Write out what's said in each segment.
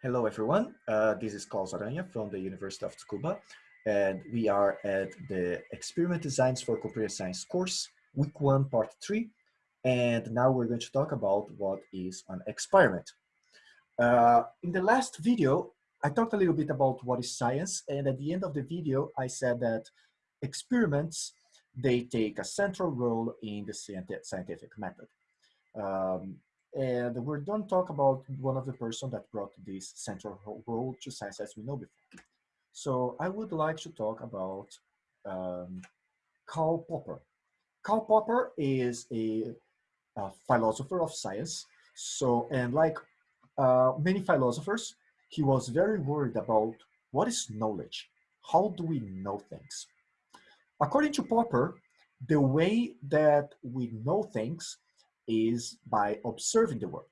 Hello, everyone. Uh, this is Claus Aranha from the University of Tsukuba, and we are at the Experiment Designs for Computer Science course, week one, part three. And now we're going to talk about what is an experiment. Uh, in the last video, I talked a little bit about what is science, and at the end of the video, I said that experiments, they take a central role in the scientific method. Um, and we're going talk about one of the person that brought this central role to science as we know before. So I would like to talk about um, Karl Popper. Karl Popper is a, a, philosopher of science. So, and like uh, many philosophers, he was very worried about what is knowledge? How do we know things? According to Popper, the way that we know things is by observing the world.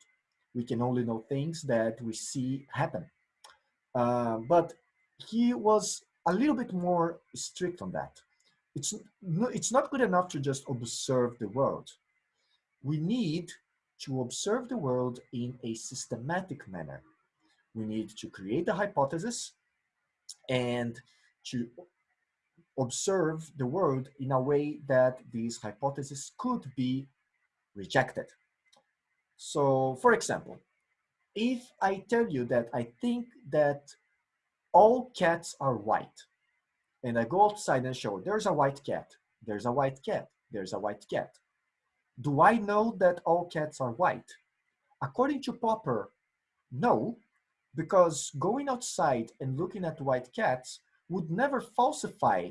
We can only know things that we see happen. Uh, but he was a little bit more strict on that. It's, no, it's not good enough to just observe the world. We need to observe the world in a systematic manner. We need to create a hypothesis and to observe the world in a way that these hypotheses could be rejected. So for example, if I tell you that I think that all cats are white, and I go outside and show there's a white cat, there's a white cat, there's a white cat. Do I know that all cats are white? According to Popper, no, because going outside and looking at white cats would never falsify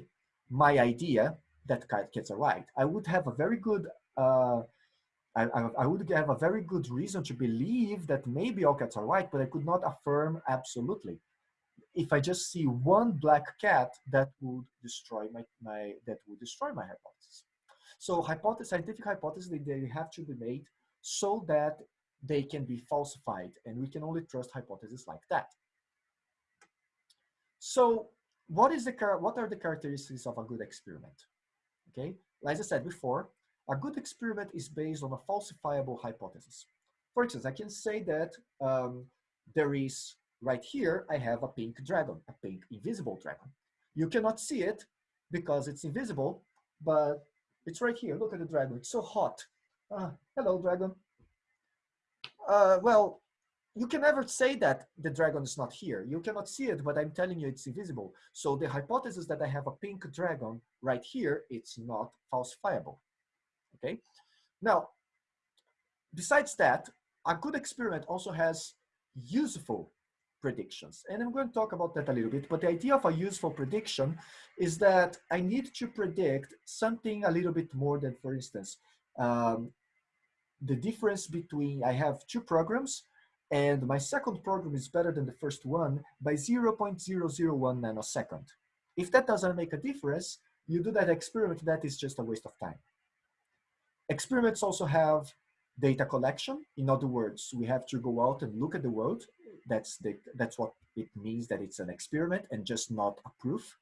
my idea that cats are white. I would have a very good uh, I, I, I, would have a very good reason to believe that maybe all cats are white, but I could not affirm absolutely. If I just see one black cat, that would destroy my, my that would destroy my hypothesis. So hypothesis, scientific hypotheses, they, they have to be made so that they can be falsified, and we can only trust hypotheses like that. So what is the what are the characteristics of a good experiment? Okay, as I said before, a good experiment is based on a falsifiable hypothesis. For instance, I can say that um, there is, right here, I have a pink dragon, a pink invisible dragon. You cannot see it because it's invisible, but it's right here. Look at the dragon, it's so hot. Uh, hello, dragon. Uh, well, you can never say that the dragon is not here. You cannot see it, but I'm telling you it's invisible. So the hypothesis that I have a pink dragon right here, it's not falsifiable okay? Now, besides that, a good experiment also has useful predictions. And I'm going to talk about that a little bit, but the idea of a useful prediction is that I need to predict something a little bit more than, for instance, um, the difference between, I have two programs, and my second program is better than the first one by 0.001 nanosecond. If that doesn't make a difference, you do that experiment, that is just a waste of time. Experiments also have data collection. In other words, we have to go out and look at the world. That's, the, that's what it means that it's an experiment and just not a proof.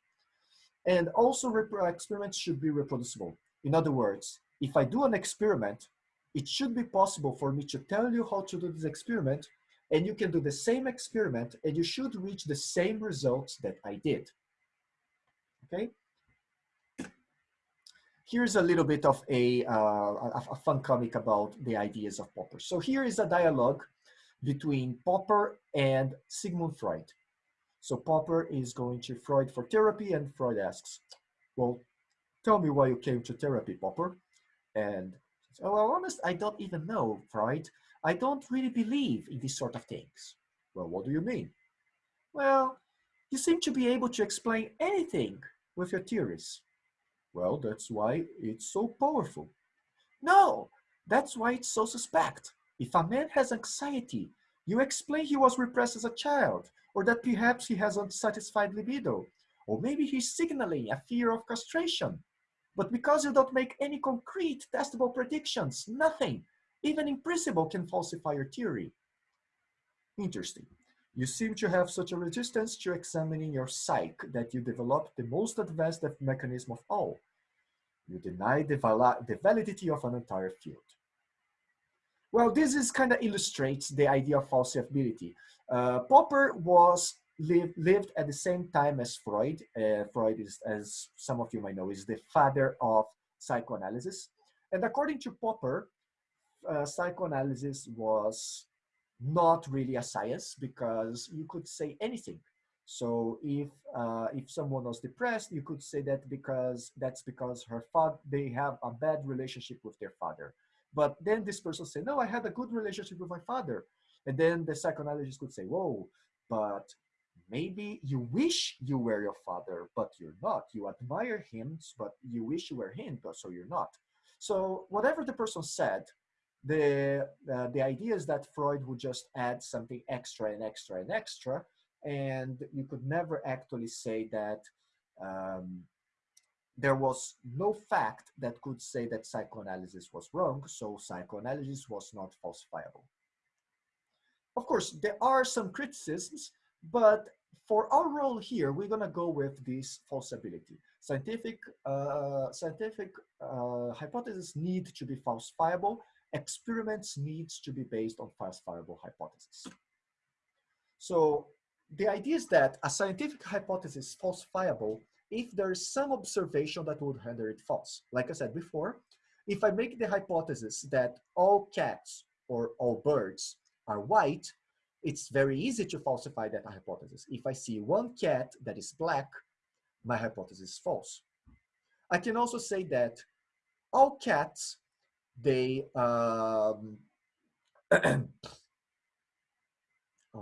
And also experiments should be reproducible. In other words, if I do an experiment, it should be possible for me to tell you how to do this experiment and you can do the same experiment and you should reach the same results that I did. Okay, here's a little bit of a, uh, a, a, fun comic about the ideas of Popper. So here is a dialogue between Popper and Sigmund Freud. So Popper is going to Freud for therapy and Freud asks, well, tell me why you came to therapy, Popper. And, oh, well, honest, I don't even know, Freud. I don't really believe in these sort of things. Well, what do you mean? Well, you seem to be able to explain anything with your theories. Well, that's why it's so powerful. No, that's why it's so suspect. If a man has anxiety, you explain he was repressed as a child, or that perhaps he has unsatisfied libido, or maybe he's signaling a fear of castration. But because you don't make any concrete, testable predictions, nothing, even in principle, can falsify your theory. Interesting. You seem to have such a resistance to examining your psyche that you develop the most advanced mechanism of all. You deny the, val the validity of an entire field. Well, this is kind of illustrates the idea of falsifiability. Uh, Popper was lived, lived at the same time as Freud. Uh, Freud is, as some of you might know, is the father of psychoanalysis. And according to Popper, uh, psychoanalysis was not really a science because you could say anything. So if uh, if someone was depressed, you could say that because that's because her father they have a bad relationship with their father. But then this person say, no, I had a good relationship with my father. And then the psychoanalyst could say, whoa, but maybe you wish you were your father, but you're not. You admire him, but you wish you were him, but so you're not. So whatever the person said, the, uh, the idea is that Freud would just add something extra and extra and extra, and you could never actually say that um, there was no fact that could say that psychoanalysis was wrong, so psychoanalysis was not falsifiable. Of course, there are some criticisms, but for our role here, we're gonna go with this falsibility. Scientific, uh, scientific uh, hypotheses need to be falsifiable. Experiments needs to be based on falsifiable hypotheses. So the idea is that a scientific hypothesis is falsifiable if there is some observation that would render it false. Like I said before, if I make the hypothesis that all cats or all birds are white, it's very easy to falsify that hypothesis. If I see one cat that is black, my hypothesis is false. I can also say that all cats, they, um, how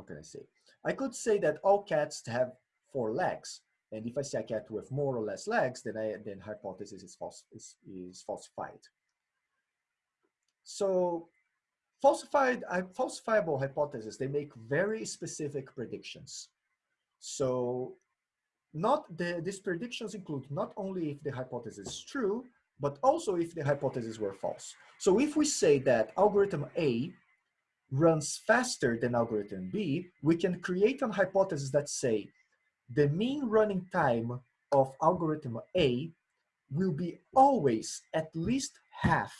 can I say? I could say that all cats have four legs. And if I see a cat with more or less legs, then I, then hypothesis is, false, is, is falsified. So falsified, uh, falsifiable hypotheses, they make very specific predictions. So not the, these predictions include not only if the hypothesis is true, but also if the hypotheses were false. So if we say that algorithm A runs faster than algorithm B, we can create a hypothesis that say the mean running time of algorithm A will be always at least half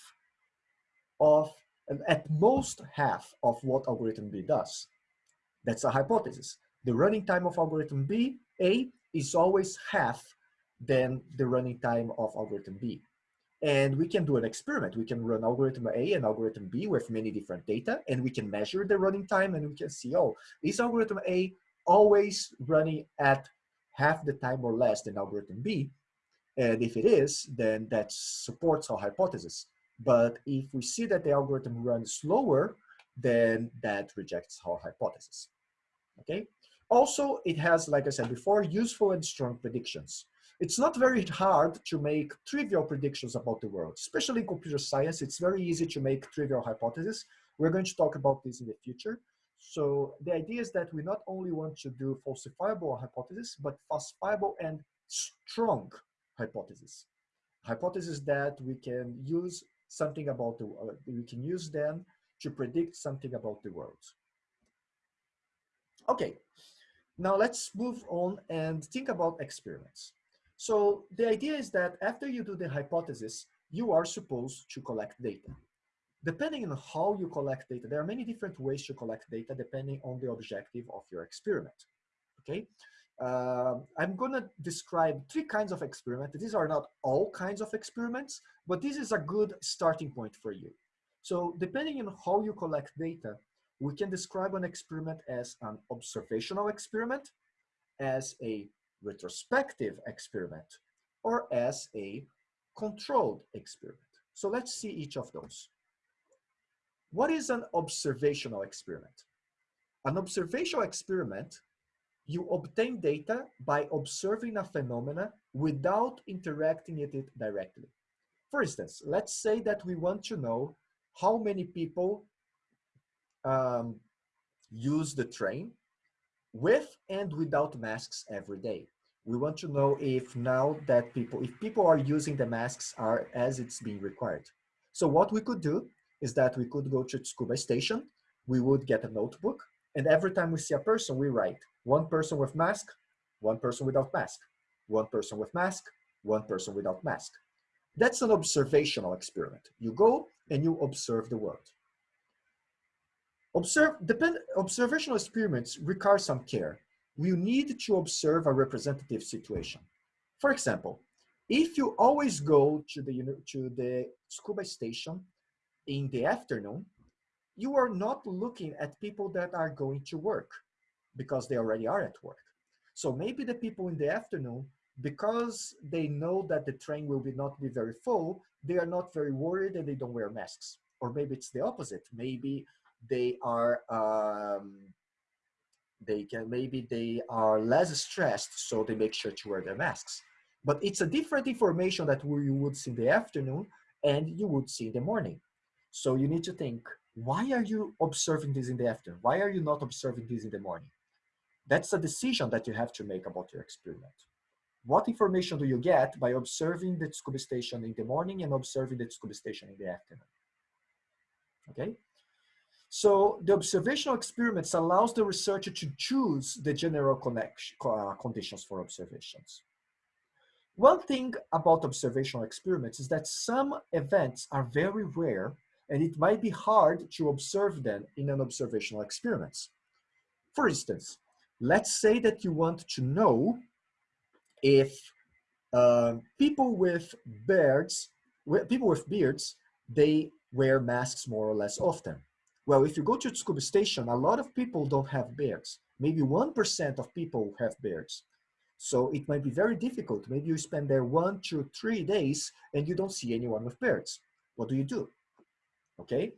of at most half of what algorithm B does. That's a hypothesis. The running time of algorithm B, A, is always half than the running time of algorithm B. And we can do an experiment. We can run algorithm A and algorithm B with many different data, and we can measure the running time, and we can see, oh, is algorithm A always running at half the time or less than algorithm B? And if it is, then that supports our hypothesis. But if we see that the algorithm runs slower, then that rejects our hypothesis, okay? Also, it has, like I said before, useful and strong predictions. It's not very hard to make trivial predictions about the world, especially in computer science. It's very easy to make trivial hypotheses. We're going to talk about this in the future. So the idea is that we not only want to do falsifiable hypotheses, but falsifiable and strong hypotheses. Hypotheses that we can use something about the, uh, we can use them to predict something about the world. Okay, now let's move on and think about experiments. So the idea is that after you do the hypothesis, you are supposed to collect data. Depending on how you collect data, there are many different ways to collect data depending on the objective of your experiment, okay? uh, I'm to describe three kinds of experiments. These are not all kinds of experiments, but this is a good starting point for you. So depending on how you collect data, we can describe an experiment as an observational experiment, as a retrospective experiment, or as a controlled experiment. So let's see each of those. What is an observational experiment? An observational experiment you obtain data by observing a phenomena without interacting with it directly. For instance, let's say that we want to know how many people um, use the train with and without masks every day. We want to know if now that people, if people are using the masks are as it's being required. So what we could do is that we could go to Tsukuba station, we would get a notebook, and every time we see a person, we write one person with mask, one person without mask, one person with mask, one person without mask. That's an observational experiment. You go and you observe the world. Observe, depend, observational experiments require some care. We need to observe a representative situation. For example, if you always go to the, to the Tsukuba station in the afternoon, you are not looking at people that are going to work because they already are at work. So maybe the people in the afternoon, because they know that the train will be not be very full, they are not very worried and they don't wear masks. Or maybe it's the opposite. Maybe they are um, they can maybe they are less stressed, so they make sure to wear their masks. But it's a different information that you would see in the afternoon and you would see in the morning. So you need to think, why are you observing this in the afternoon? Why are you not observing this in the morning? That's a decision that you have to make about your experiment. What information do you get by observing the Tsukuba station in the morning and observing the Tsukuba station in the afternoon? Okay, so the observational experiments allows the researcher to choose the general connection, uh, conditions for observations. One thing about observational experiments is that some events are very rare and it might be hard to observe them in an observational experiments. For instance, let's say that you want to know if uh, people with beards, people with beards, they wear masks more or less often. Well, if you go to a Tsukuba station, a lot of people don't have beards. Maybe 1% of people have beards. So it might be very difficult. Maybe you spend there one, two, three days and you don't see anyone with beards. What do you do? Okay,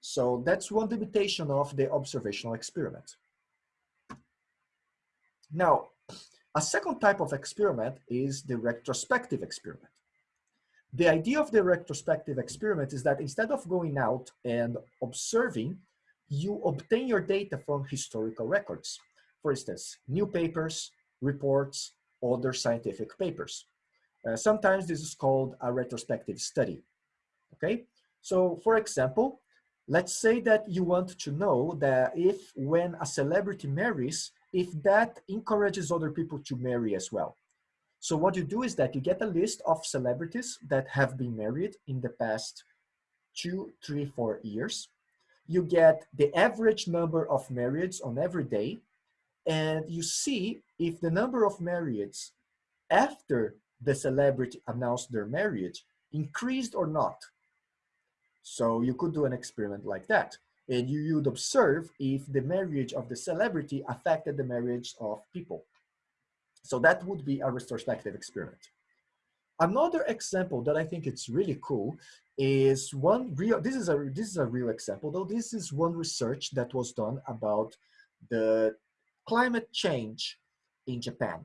so that's one limitation of the observational experiment. Now, a second type of experiment is the retrospective experiment. The idea of the retrospective experiment is that instead of going out and observing, you obtain your data from historical records. For instance, new papers, reports, other scientific papers. Uh, sometimes this is called a retrospective study, okay? So for example, let's say that you want to know that if when a celebrity marries, if that encourages other people to marry as well. So what you do is that you get a list of celebrities that have been married in the past two, three, four years. You get the average number of marriages on every day, and you see if the number of marriages after the celebrity announced their marriage increased or not. So you could do an experiment like that. And you would observe if the marriage of the celebrity affected the marriage of people. So that would be a retrospective experiment. Another example that I think it's really cool is one real, this is a, this is a real example though, this is one research that was done about the climate change in Japan.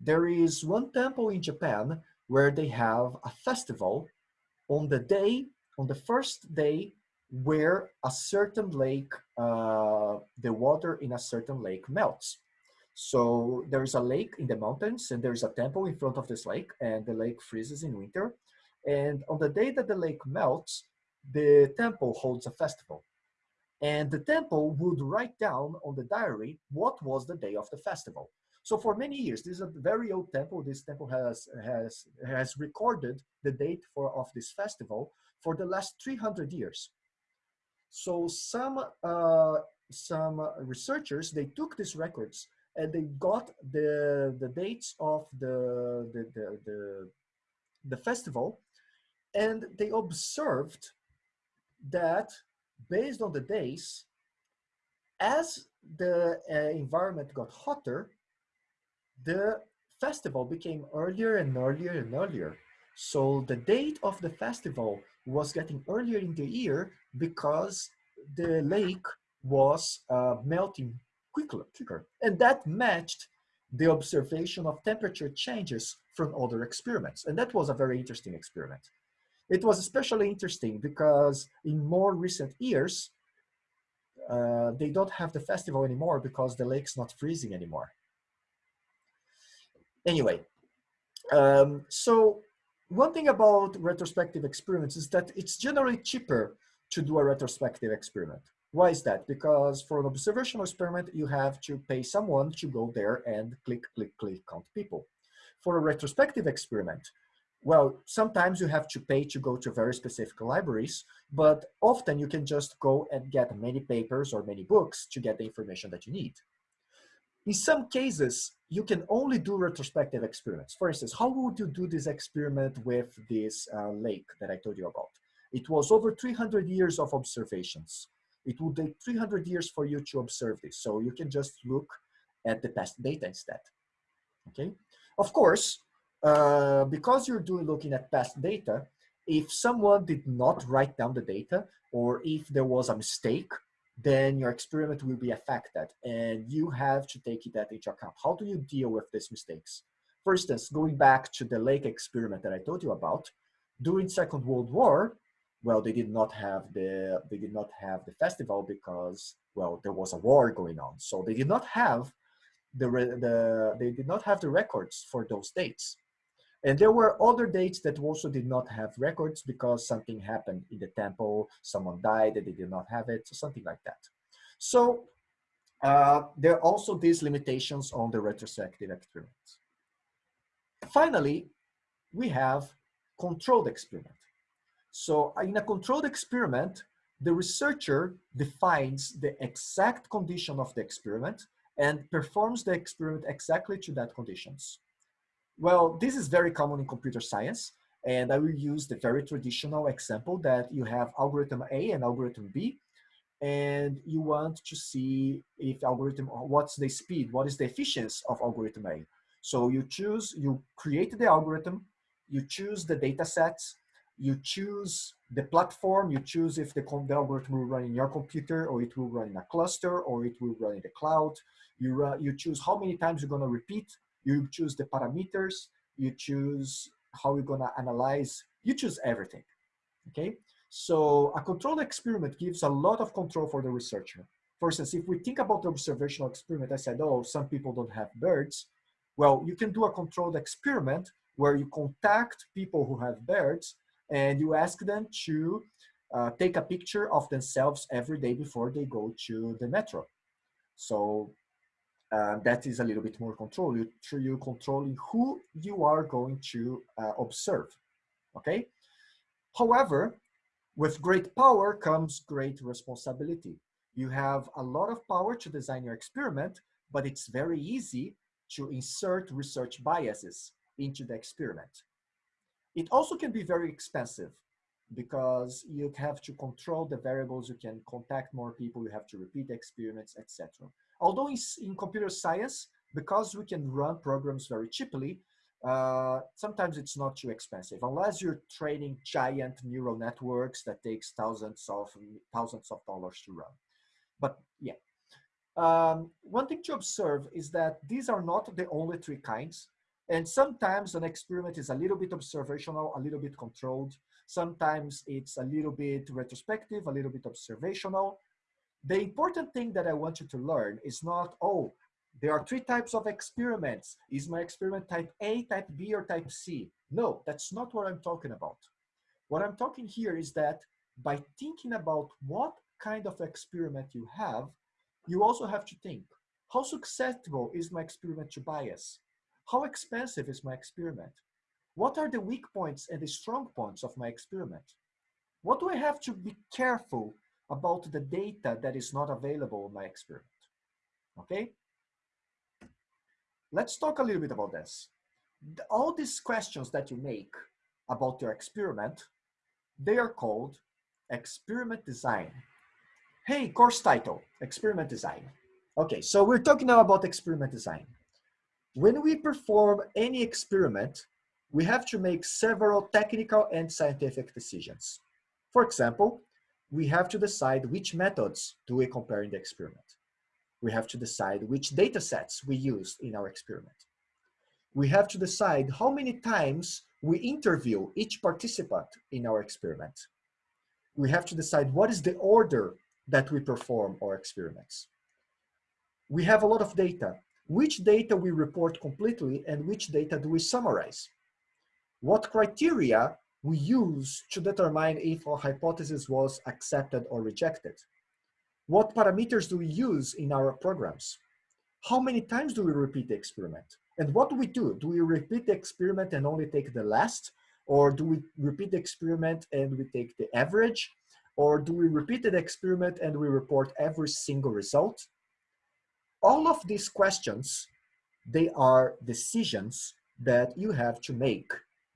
There is one temple in Japan where they have a festival on the day, on the first day where a certain lake, uh, the water in a certain lake melts. So there is a lake in the mountains and there's a temple in front of this lake and the lake freezes in winter. And on the day that the lake melts, the temple holds a festival. And the temple would write down on the diary what was the day of the festival. So for many years, this is a very old temple. This temple has, has, has recorded the date for, of this festival for the last 300 years. So some, uh, some researchers, they took these records and they got the the dates of the the the, the, the festival. And they observed that based on the days as the uh, environment got hotter the festival became earlier and earlier and earlier. So the date of the festival was getting earlier in the year because the lake was uh, melting quicker, quicker. And that matched the observation of temperature changes from other experiments. And that was a very interesting experiment. It was especially interesting because in more recent years, uh, they don't have the festival anymore because the lake's not freezing anymore. Anyway, um, so one thing about retrospective experiments is that it's generally cheaper to do a retrospective experiment. Why is that? Because for an observational experiment, you have to pay someone to go there and click, click, click, count people. For a retrospective experiment, Well, sometimes you have to pay to go to very specific libraries, but often you can just go and get many papers or many books to get the information that you need. In some cases, you can only do retrospective experiments. For instance, how would you do this experiment with this uh, lake that I told you about? It was over 300 years of observations. It would take 300 years for you to observe this. So you can just look at the past data instead. Okay. Of course, uh, because you're doing looking at past data, if someone did not write down the data or if there was a mistake then your experiment will be affected and you have to take that into account. How do you deal with these mistakes? For instance, going back to the lake experiment that I told you about, during Second World War, well, they did not have the they did not have the festival because well, there was a war going on, so they did not have the the they did not have the records for those dates. And there were other dates that also did not have records because something happened in the temple, someone died and they did not have it, something like that. So uh, there are also these limitations on the retrospective experiments. Finally, we have controlled experiment. So uh, in a controlled experiment, the researcher defines the exact condition of the experiment and performs the experiment exactly to that conditions. Well, this is very common in computer science, and I will use the very traditional example that you have algorithm A and algorithm B, and you want to see if algorithm, what's the speed, what is the efficiency of algorithm A. So you choose, you create the algorithm, you choose the data sets, you choose the platform, you choose if the, the, algorithm will run in your computer or it will run in a cluster or it will run in the cloud. You, you choose how many times you're gonna repeat you choose the parameters, you choose how you're gonna analyze, you choose everything, okay? So a controlled experiment gives a lot of control for the researcher. For instance, if we think about the observational experiment, I said, oh, some people don't have birds. Well, you can do a controlled experiment where you contact people who have birds and you ask them to uh, take a picture of themselves every day before they go to the metro. So uh, that is a little bit more control. You, you controlling who you are going to uh, observe, okay? However, with great power comes great responsibility. You have a lot of power to design your experiment, but it's very easy to insert research biases into the experiment. It also can be very expensive because you have to control the variables, you can contact more people, you have to repeat experiments, etc. Although in, in computer science, because we can run programs very cheaply, uh, sometimes it's not too expensive unless you're training giant neural networks that takes thousands of thousands of dollars to run. But yeah, um, one thing to observe is that these are not the only three kinds. And sometimes an experiment is a little bit observational, a little bit controlled. Sometimes it's a little bit retrospective, a little bit observational. The important thing that I want you to learn is not, oh, there are three types of experiments. Is my experiment type A, type B, or type C? No, that's not what I'm talking about. What I'm talking here is that by thinking about what kind of experiment you have, you also have to think, how susceptible is my experiment to bias? How expensive is my experiment? What are the weak points and the strong points of my experiment? What do I have to be careful about the data that is not available in my experiment. Okay? Let's talk a little bit about this. All these questions that you make about your experiment, they are called experiment design. Hey, course title, experiment design. Okay, so we're talking now about experiment design. When we perform any experiment, we have to make several technical and scientific decisions. For example, we have to decide which methods do we compare in the experiment. We have to decide which data sets we use in our experiment. We have to decide how many times we interview each participant in our experiment. We have to decide what is the order that we perform our experiments. We have a lot of data. Which data we report completely and which data do we summarize? What criteria we use to determine if a hypothesis was accepted or rejected. What parameters do we use in our programs? How many times do we repeat the experiment? And what do we do? Do we repeat the experiment and only take the last Or do we repeat the experiment and we take the average? Or do we repeat the experiment and we report every single result? All of these questions, they are decisions that you have to make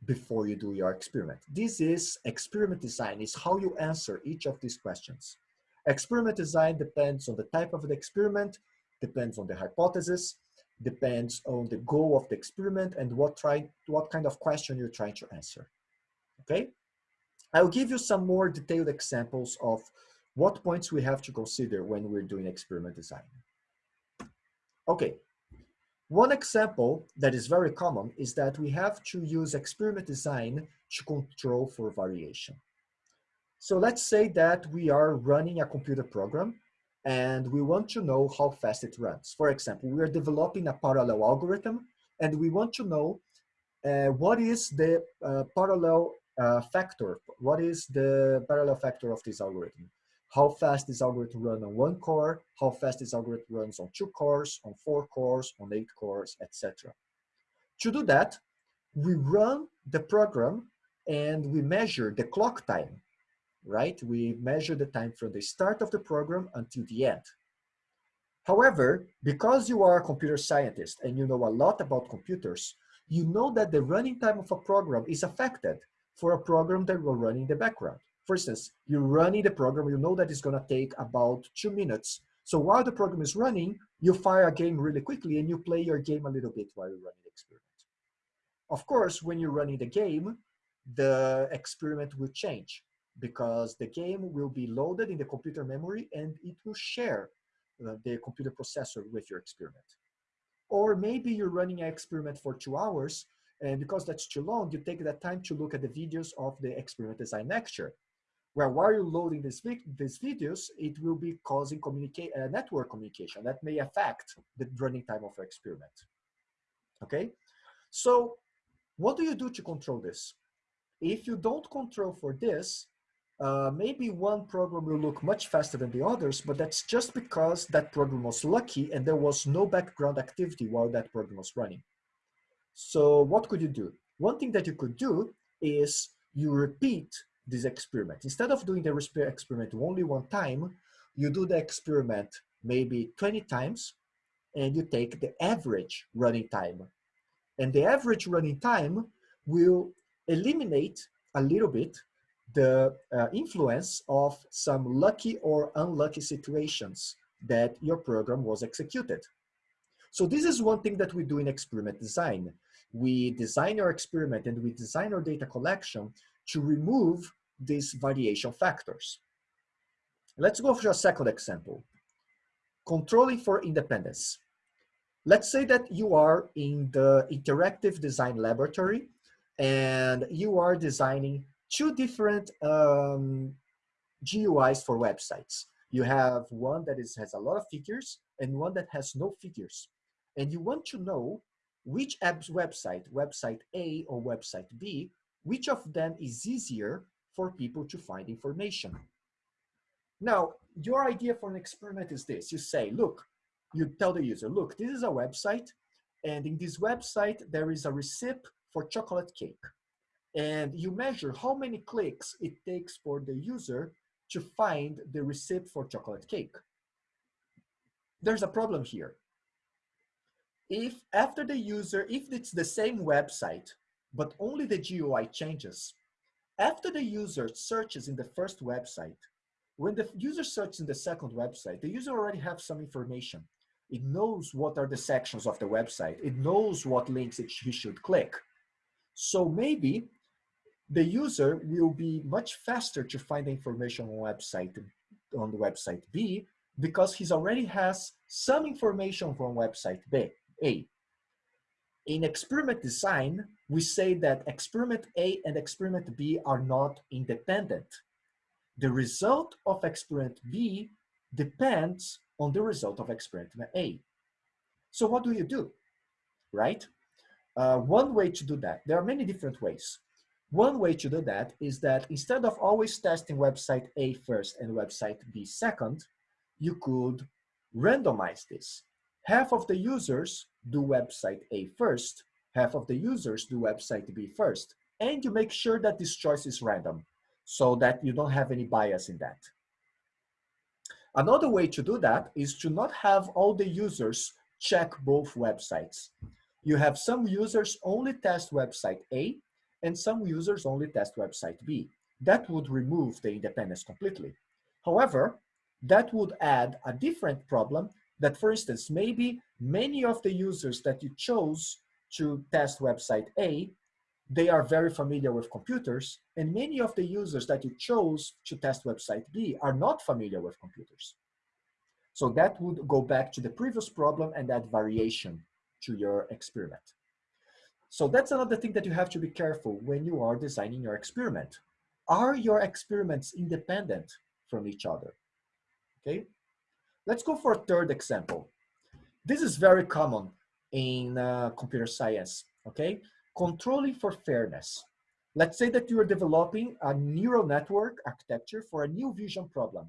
before you do your experiment. This is experiment design, is how you answer each of these questions. Experiment design depends on the type of the experiment, depends on the hypothesis, depends on the goal of the experiment and what, try, what kind of question you're trying to answer, okay? I'll give you some more detailed examples of what points we have to consider when we're doing experiment design. Okay, one example that is very common is that we have to use experiment design to control for variation. So let's say that we are running a computer program and we want to know how fast it runs. For example, we are developing a parallel algorithm and we want to know uh, what is the uh, parallel uh, factor, what is the parallel factor of this algorithm how fast this algorithm runs on one core, how fast this algorithm runs on two cores, on four cores, on eight cores, etc. To do that, we run the program and we measure the clock time, right? We measure the time from the start of the program until the end. However, because you are a computer scientist and you know a lot about computers, you know that the running time of a program is affected for a program that will run in the background. For instance, you're running the program, you know that it's gonna take about two minutes. So while the program is running, you fire a game really quickly and you play your game a little bit while you're running the experiment. Of course, when you're running the game, the experiment will change because the game will be loaded in the computer memory and it will share uh, the computer processor with your experiment. Or maybe you're running an experiment for two hours and because that's too long, you take that time to look at the videos of the experiment design lecture where while you're loading these, these videos, it will be causing communicate, uh, network communication that may affect the running time of your experiment. Okay, so what do you do to control this? If you don't control for this, uh, maybe one program will look much faster than the others, but that's just because that program was lucky and there was no background activity while that program was running. So what could you do? One thing that you could do is you repeat this experiment. Instead of doing the experiment only one time, you do the experiment maybe 20 times and you take the average running time. And the average running time will eliminate a little bit the uh, influence of some lucky or unlucky situations that your program was executed. So this is one thing that we do in experiment design. We design our experiment and we design our data collection to remove these variation factors. Let's go for a second example. Controlling for independence. Let's say that you are in the interactive design laboratory and you are designing two different um, GUIs for websites. You have one that is, has a lot of figures and one that has no figures. And you want to know which app's website, website A or website B, which of them is easier for people to find information. Now, your idea for an experiment is this. You say, look, you tell the user, look, this is a website, and in this website, there is a receipt for chocolate cake. And you measure how many clicks it takes for the user to find the receipt for chocolate cake. There's a problem here. If after the user, if it's the same website, but only the GUI changes, after the user searches in the first website, when the user searches in the second website, the user already has some information. It knows what are the sections of the website. It knows what links it, he should click. So maybe the user will be much faster to find the information on website on the website B because he already has some information from website B, A. In experiment design, we say that experiment A and experiment B are not independent. The result of experiment B depends on the result of experiment A. So what do you do, right? Uh, one way to do that, there are many different ways. One way to do that is that instead of always testing website A first and website B second, you could randomize this. Half of the users do website A first, half of the users do website B first, and you make sure that this choice is random so that you don't have any bias in that. Another way to do that is to not have all the users check both websites. You have some users only test website A and some users only test website B. That would remove the independence completely. However, that would add a different problem that, for instance, maybe many of the users that you chose to test website A, they are very familiar with computers, and many of the users that you chose to test website B are not familiar with computers. So that would go back to the previous problem and add variation to your experiment. So that's another thing that you have to be careful when you are designing your experiment. Are your experiments independent from each other? Okay, let's go for a third example. This is very common in uh, computer science, okay? Controlling for fairness. Let's say that you are developing a neural network architecture for a new vision problem.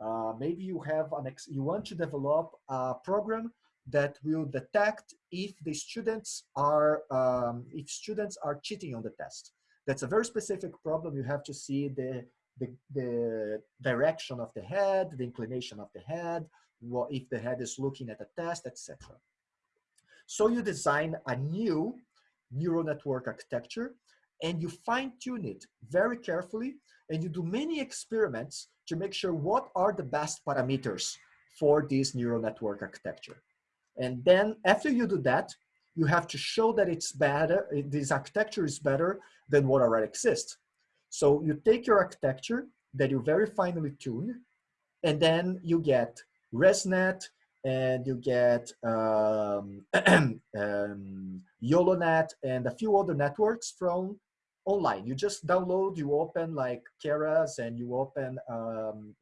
Uh, maybe you have an ex you want to develop a program that will detect if the students are um, if students are cheating on the test. That's a very specific problem. You have to see the the, the direction of the head, the inclination of the head, what if the head is looking at the test, etc. So you design a new neural network architecture and you fine tune it very carefully and you do many experiments to make sure what are the best parameters for this neural network architecture. And then after you do that, you have to show that it's better, this architecture is better than what already exists. So you take your architecture that you very finely tune, and then you get ResNet, and you get um, um, YOLONet and a few other networks from online. You just download, you open like Keras and you open um,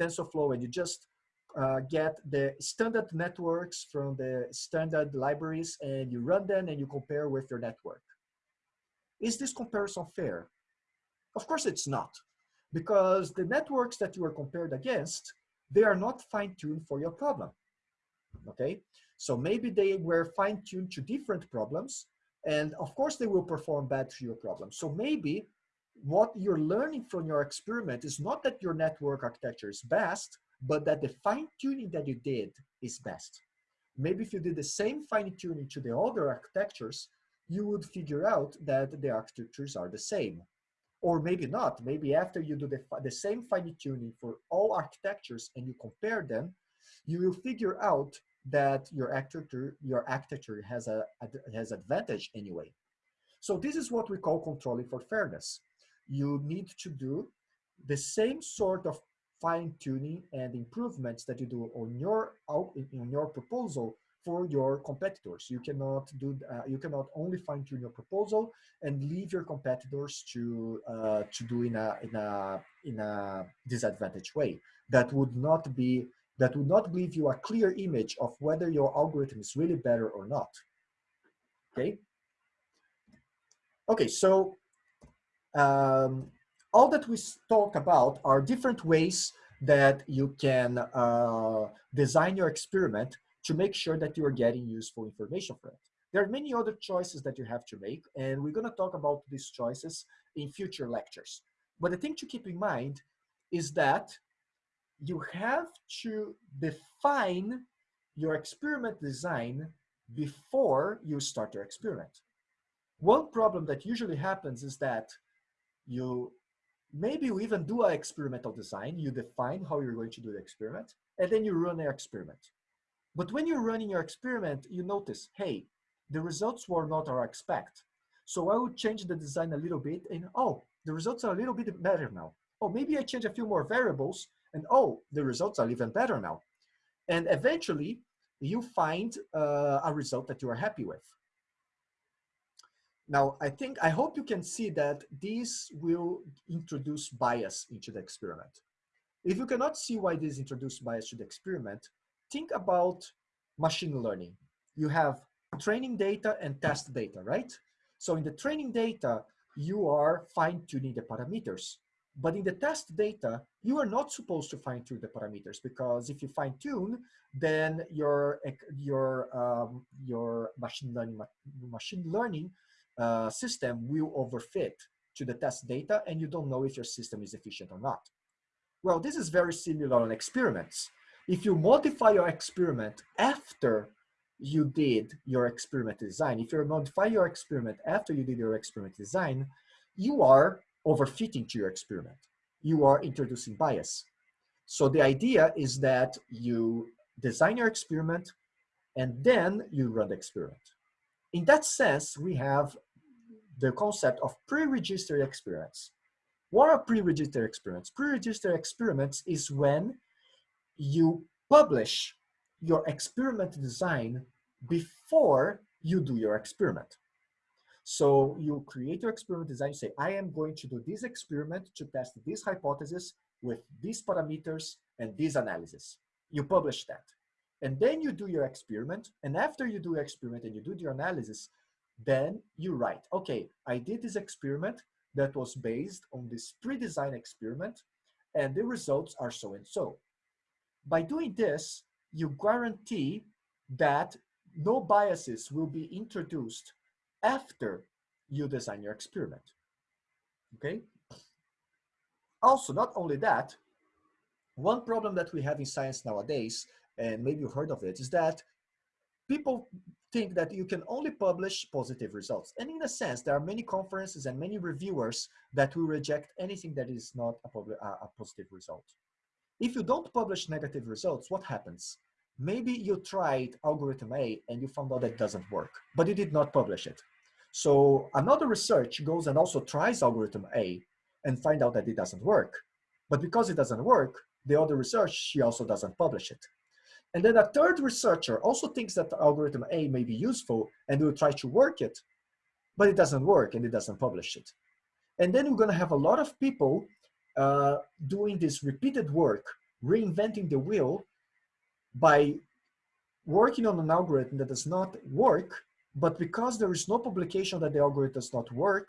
TensorFlow and you just uh, get the standard networks from the standard libraries and you run them and you compare with your network. Is this comparison fair? Of course it's not, because the networks that you are compared against, they are not fine-tuned for your problem, okay? So maybe they were fine-tuned to different problems, and of course they will perform bad to your problem. So maybe what you're learning from your experiment is not that your network architecture is best, but that the fine-tuning that you did is best. Maybe if you did the same fine-tuning to the other architectures, you would figure out that the architectures are the same or maybe not. Maybe after you do the, the same fine tuning for all architectures and you compare them, you will figure out that your architecture, your architecture has a, has advantage anyway. So this is what we call controlling for fairness. You need to do the same sort of fine tuning and improvements that you do on your on your proposal for your competitors. You cannot do uh, you cannot only fine tune your proposal and leave your competitors to uh, to do in a in a in a disadvantaged way. That would not be that would not give you a clear image of whether your algorithm is really better or not. Okay. Okay, so um, all that we talk about are different ways that you can uh, design your experiment to make sure that you are getting useful information from it. There are many other choices that you have to make, and we're going to talk about these choices in future lectures. But the thing to keep in mind is that you have to define your experiment design before you start your experiment. One problem that usually happens is that you maybe you even do an experimental design, you define how you're going to do the experiment, and then you run the experiment. But when you're running your experiment, you notice, hey, the results were not I expect. So I would change the design a little bit and oh, the results are a little bit better now. Oh, maybe I change a few more variables and oh, the results are even better now. And eventually you find uh, a result that you are happy with. Now, I think, I hope you can see that this will introduce bias into the experiment. If you cannot see why this introduced bias to the experiment, think about machine learning. You have training data and test data, right? So in the training data, you are fine tuning the parameters. But in the test data, you are not supposed to fine tune the parameters because if you fine tune, then your your um, your machine learning machine learning uh, system will overfit to the test data and you don't know if your system is efficient or not. Well, this is very similar on experiments. If you modify your experiment after you did your experiment design, if you modify your experiment after you did your experiment design, you are overfitting to your experiment. You are introducing bias. So the idea is that you design your experiment and then you run the experiment. In that sense, we have the concept of pre-registered experiments. What are pre-registered experiments? Pre-registered experiments is when you publish your experiment design before you do your experiment. So you create your experiment design, you say, I am going to do this experiment to test this hypothesis with these parameters and this analysis. You publish that. And then you do your experiment. And after you do your experiment and you do your analysis, then you write, okay, I did this experiment that was based on this pre-designed experiment and the results are so and so. By doing this, you guarantee that no biases will be introduced after you design your experiment, okay? Also, not only that, one problem that we have in science nowadays, and maybe you've heard of it, is that people think that you can only publish positive results. And in a sense, there are many conferences and many reviewers that will reject anything that is not a, uh, a positive result. If you don't publish negative results, what happens? Maybe you tried algorithm A and you found out that doesn't work, but you did not publish it. So another research goes and also tries algorithm A and find out that it doesn't work. But because it doesn't work, the other research, she also doesn't publish it. And then a third researcher also thinks that algorithm A may be useful and will try to work it, but it doesn't work and it doesn't publish it. And then we're gonna have a lot of people uh, doing this repeated work, reinventing the wheel by working on an algorithm that does not work, but because there is no publication that the algorithm does not work,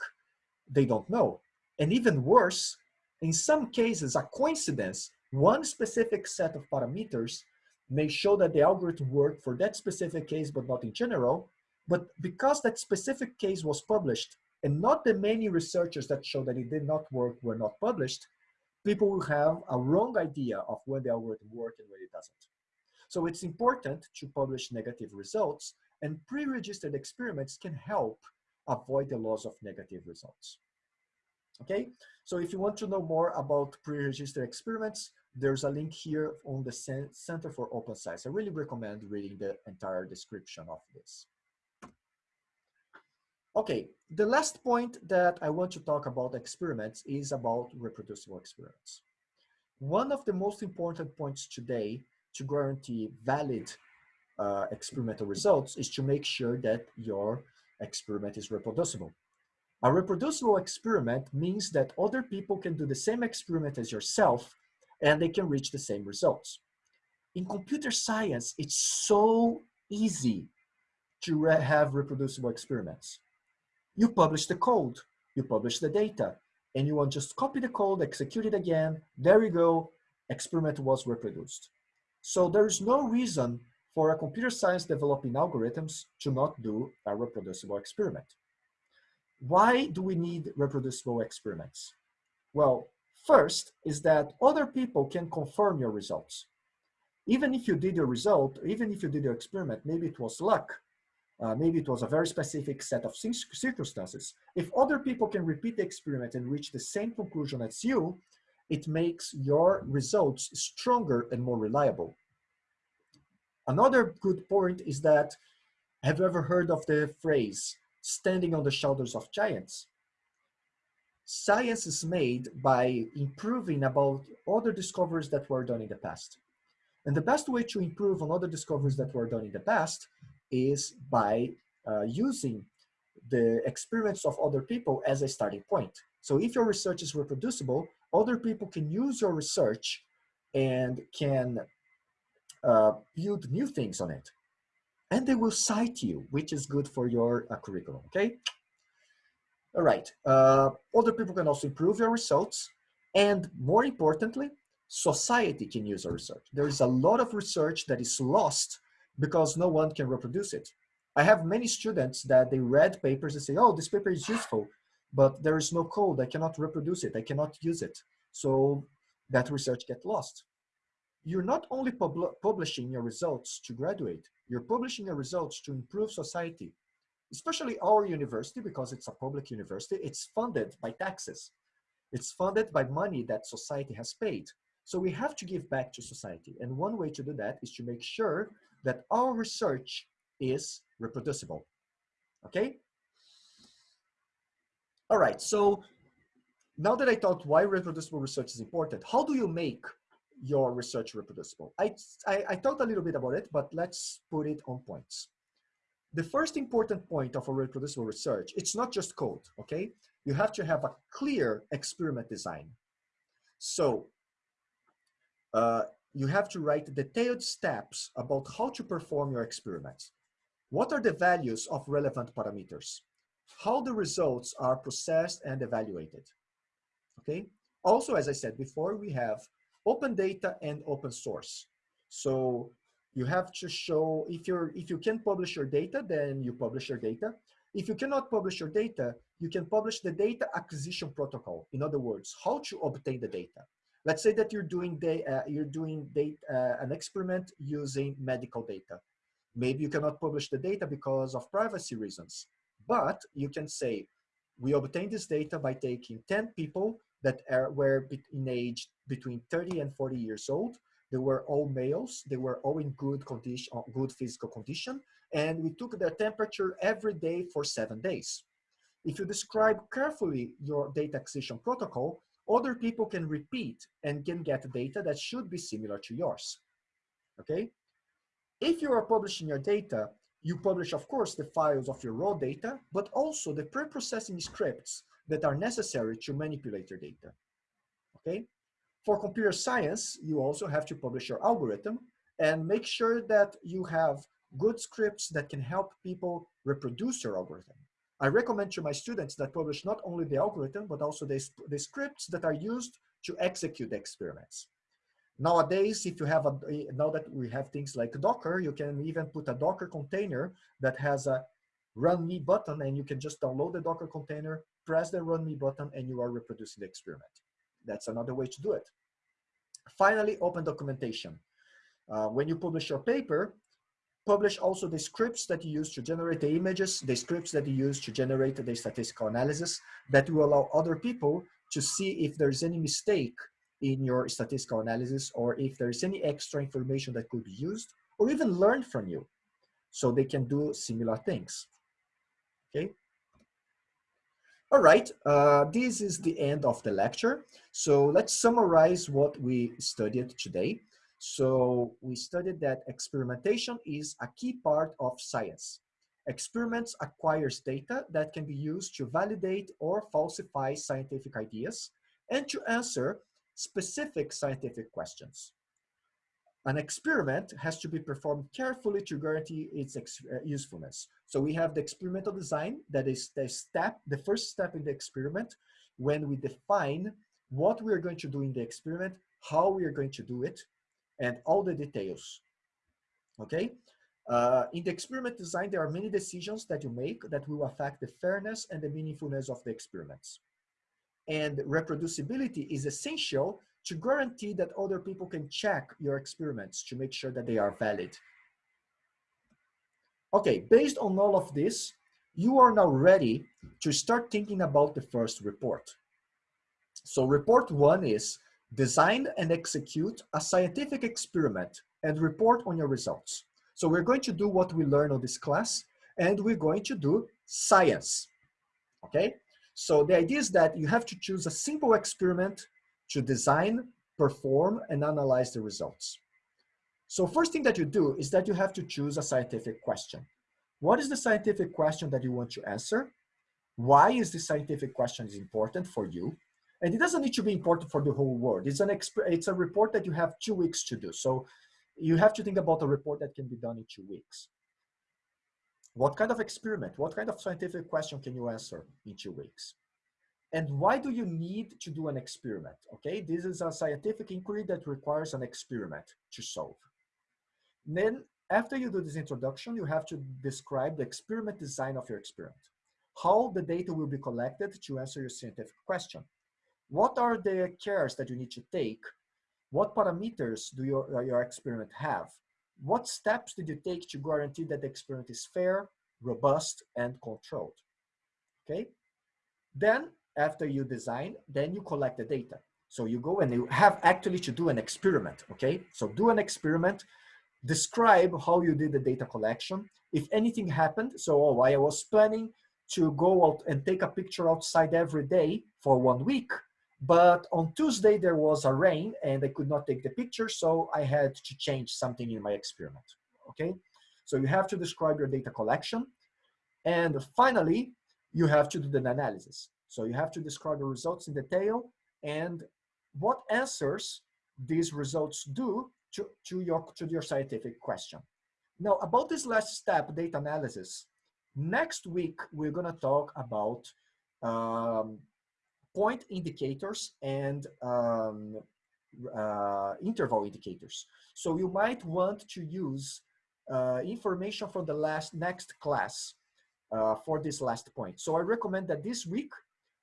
they don't know. And even worse, in some cases, a coincidence, one specific set of parameters may show that the algorithm worked for that specific case, but not in general. But because that specific case was published and not the many researchers that show that it did not work were not published, people will have a wrong idea of when the algorithm worked and when it doesn't. So it's important to publish negative results and pre-registered experiments can help avoid the loss of negative results. Okay, so if you want to know more about pre-registered experiments, there's a link here on the Center for Open Science. I really recommend reading the entire description of this. Okay, the last point that I want to talk about experiments is about reproducible experiments. One of the most important points today to guarantee valid uh, experimental results is to make sure that your experiment is reproducible. A reproducible experiment means that other people can do the same experiment as yourself and they can reach the same results. In computer science, it's so easy to re have reproducible experiments. You publish the code, you publish the data, and you want just copy the code, execute it again, there you go, experiment was reproduced. So there is no reason for a computer science developing algorithms to not do a reproducible experiment. Why do we need reproducible experiments? Well, First is that other people can confirm your results. Even if you did your result, even if you did your experiment, maybe it was luck, uh, maybe it was a very specific set of circumstances. If other people can repeat the experiment and reach the same conclusion as you, it makes your results stronger and more reliable. Another good point is that, have you ever heard of the phrase, standing on the shoulders of giants? science is made by improving about other discoveries that were done in the past. And the best way to improve on other discoveries that were done in the past is by uh, using the experiments of other people as a starting point. So if your research is reproducible, other people can use your research and can uh, build new things on it. And they will cite you, which is good for your uh, curriculum, okay? All right, uh, other people can also improve your results. And more importantly, society can use our research. There is a lot of research that is lost because no one can reproduce it. I have many students that they read papers and say, oh, this paper is useful, but there is no code. I cannot reproduce it. I cannot use it. So that research get lost. You're not only pub publishing your results to graduate, you're publishing your results to improve society, especially our university, because it's a public university, it's funded by taxes. It's funded by money that society has paid. So we have to give back to society. And one way to do that is to make sure that our research is reproducible. Okay? All right, so now that I thought why reproducible research is important, how do you make your research reproducible? I, I, I talked a little bit about it, but let's put it on points. The first important point of a reproducible research, it's not just code, okay? You have to have a clear experiment design. So uh, you have to write detailed steps about how to perform your experiments. What are the values of relevant parameters? How the results are processed and evaluated. Okay. Also, as I said before, we have open data and open source. So you have to show if you're if you can publish your data, then you publish your data. If you cannot publish your data, you can publish the data acquisition protocol. In other words, how to obtain the data. Let's say that you're doing, the, uh, you're doing data, uh, an experiment using medical data. Maybe you cannot publish the data because of privacy reasons, but you can say, we obtained this data by taking 10 people that are, were in age between 30 and 40 years old. They were all males. They were all in good condition, uh, good physical condition. And we took their temperature every day for seven days. If you describe carefully your data acquisition protocol, other people can repeat and can get data that should be similar to yours, okay? If you are publishing your data, you publish, of course, the files of your raw data, but also the pre-processing scripts that are necessary to manipulate your data, okay? For computer science, you also have to publish your algorithm and make sure that you have good scripts that can help people reproduce your algorithm. I recommend to my students that publish not only the algorithm, but also the, the scripts that are used to execute the experiments. Nowadays, if you have a, now that we have things like Docker, you can even put a Docker container that has a run me button and you can just download the Docker container, press the run me button and you are reproducing the experiment. That's another way to do it. Finally, open documentation. Uh, when you publish your paper, publish also the scripts that you use to generate the images, the scripts that you use to generate the statistical analysis that will allow other people to see if there's any mistake in your statistical analysis or if there's any extra information that could be used or even learn from you so they can do similar things. Okay. All right, uh, this is the end of the lecture. So let's summarize what we studied today. So we studied that experimentation is a key part of science. Experiments acquires data that can be used to validate or falsify scientific ideas and to answer specific scientific questions. An experiment has to be performed carefully to guarantee its uh, usefulness. So we have the experimental design that is the step, the first step in the experiment when we define what we are going to do in the experiment, how we are going to do it, and all the details, okay? Uh, in the experiment design, there are many decisions that you make that will affect the fairness and the meaningfulness of the experiments. And reproducibility is essential to guarantee that other people can check your experiments to make sure that they are valid. Okay, based on all of this, you are now ready to start thinking about the first report. So report one is design and execute a scientific experiment and report on your results. So we're going to do what we learn on this class and we're going to do science, okay? So the idea is that you have to choose a simple experiment to design, perform, and analyze the results. So first thing that you do is that you have to choose a scientific question. What is the scientific question that you want to answer? Why is the scientific question is important for you? And it doesn't need to be important for the whole world. It's an it's a report that you have two weeks to do. So you have to think about a report that can be done in two weeks. What kind of experiment, what kind of scientific question can you answer in two weeks? And why do you need to do an experiment? Okay, this is a scientific inquiry that requires an experiment to solve. Then after you do this introduction, you have to describe the experiment design of your experiment. How the data will be collected to answer your scientific question. What are the cares that you need to take? What parameters do your, uh, your experiment have? What steps did you take to guarantee that the experiment is fair, robust, and controlled? Okay. Then after you design, then you collect the data. So you go and you have actually to do an experiment, okay? So do an experiment, describe how you did the data collection. If anything happened, so oh, I was planning to go out and take a picture outside every day for one week, but on Tuesday there was a rain and I could not take the picture, so I had to change something in my experiment, okay? So you have to describe your data collection. And finally, you have to do the analysis. So you have to describe the results in detail and what answers these results do to, to, your, to your scientific question. Now, about this last step, data analysis, next week we're going to talk about um, point indicators and um, uh, interval indicators. So you might want to use uh, information from the last next class uh, for this last point. So I recommend that this week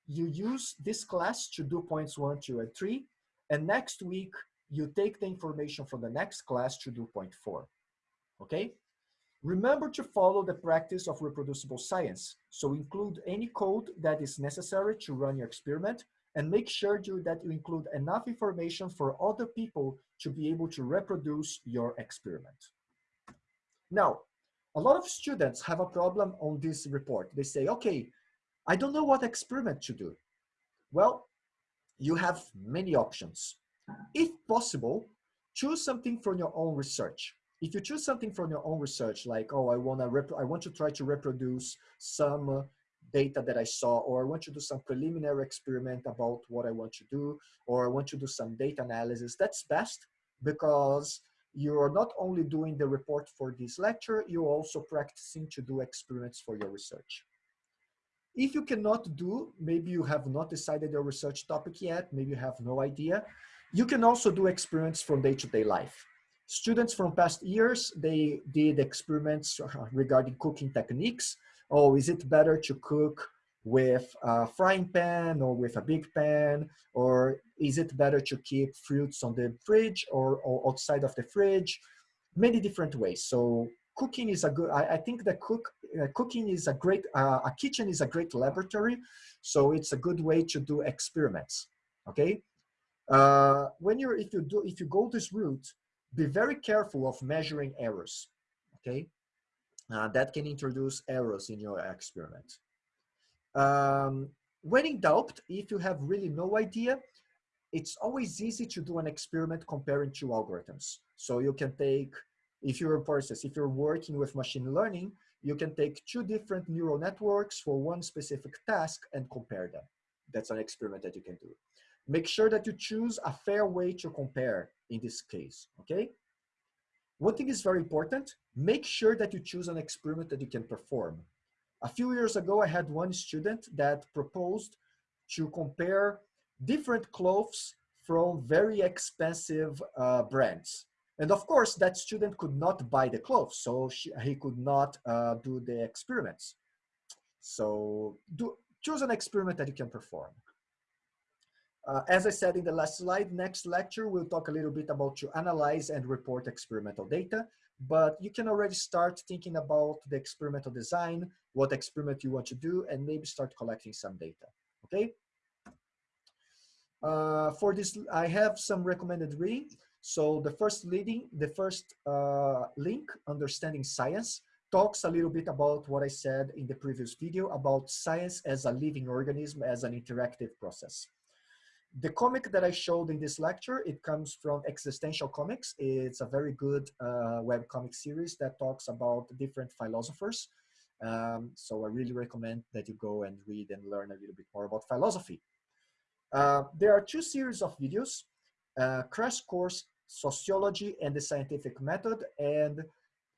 you use this class to do points one, two, and three. And next week, you take the information from the next class to do point four, okay? Remember to follow the practice of reproducible science. So include any code that is necessary to run your experiment and make sure that you include enough information for other people to be able to reproduce your experiment. Now, a lot of students have a problem on this report. They say, okay, I don't know what experiment to do. Well, you have many options. If possible, choose something from your own research. If you choose something from your own research, like, oh, I, wanna I want to try to reproduce some uh, data that I saw, or I want to do some preliminary experiment about what I want to do, or I want to do some data analysis, that's best because you're not only doing the report for this lecture, you're also practicing to do experiments for your research. If you cannot do, maybe you have not decided your research topic yet, maybe you have no idea, you can also do experiments from day-to-day -day life. Students from past years, they did experiments regarding cooking techniques. Oh, is it better to cook with a frying pan or with a big pan? Or is it better to keep fruits on the fridge or, or outside of the fridge? Many different ways. So cooking is a good, I, I think that cook, uh, cooking is a great, uh, a kitchen is a great laboratory. So it's a good way to do experiments, okay? Uh, when you're, if you do, if you go this route, be very careful of measuring errors, okay? Uh, that can introduce errors in your experiment. Um, when in doubt, if you have really no idea, it's always easy to do an experiment comparing two algorithms. So you can take if you're a process, if you're working with machine learning, you can take two different neural networks for one specific task and compare them. That's an experiment that you can do. Make sure that you choose a fair way to compare in this case, okay? One thing is very important, make sure that you choose an experiment that you can perform. A few years ago, I had one student that proposed to compare different clothes from very expensive uh, brands. And of course, that student could not buy the clothes, so she, he could not uh, do the experiments. So do, choose an experiment that you can perform. Uh, as I said in the last slide, next lecture, we'll talk a little bit about to analyze and report experimental data, but you can already start thinking about the experimental design, what experiment you want to do, and maybe start collecting some data, okay? Uh, for this, I have some recommended reading. So the first leading, the first uh, link, Understanding Science, talks a little bit about what I said in the previous video about science as a living organism, as an interactive process. The comic that I showed in this lecture, it comes from Existential Comics. It's a very good uh, web comic series that talks about different philosophers. Um, so I really recommend that you go and read and learn a little bit more about philosophy. Uh, there are two series of videos uh, Crash Course Sociology and the Scientific Method and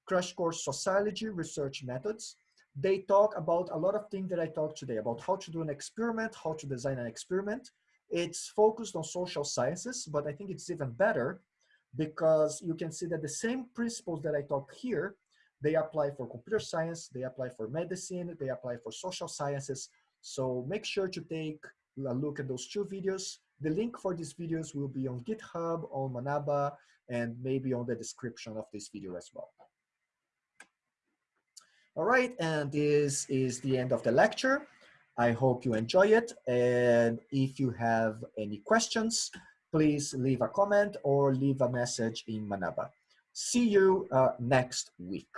Crash Course Sociology Research Methods. They talk about a lot of things that I talked today about how to do an experiment, how to design an experiment. It's focused on social sciences, but I think it's even better because you can see that the same principles that I talk here, they apply for computer science, they apply for medicine, they apply for social sciences. So make sure to take a look at those two videos. The link for these videos will be on GitHub, on Manaba, and maybe on the description of this video as well. All right, and this is the end of the lecture. I hope you enjoy it. And if you have any questions, please leave a comment or leave a message in Manaba. See you uh, next week.